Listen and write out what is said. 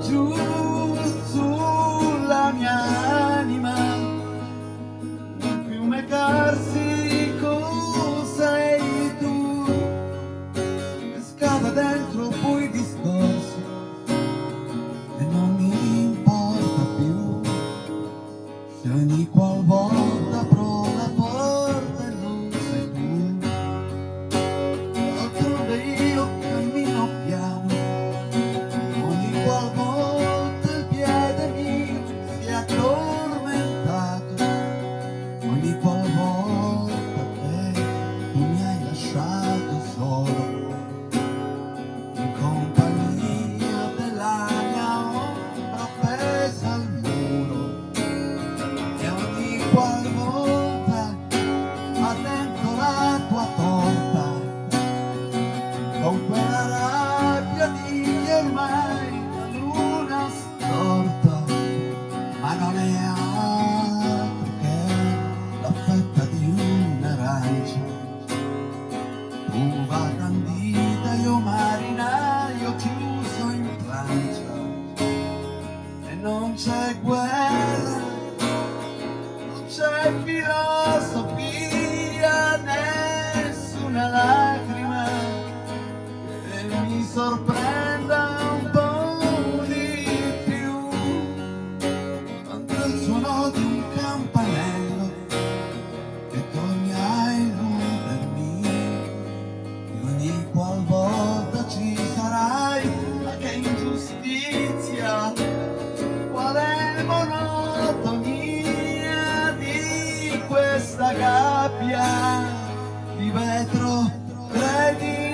giù sulla mia anima un fiume cade con quella compara piadini ormai la luna storta ma non è altro che la fetta di un'arancia. Tu va candida io marinaio chiuso in plancia e non c'è guerra non c'è filone amicizia, qual è monotonia di questa gabbia di vetro, credimi.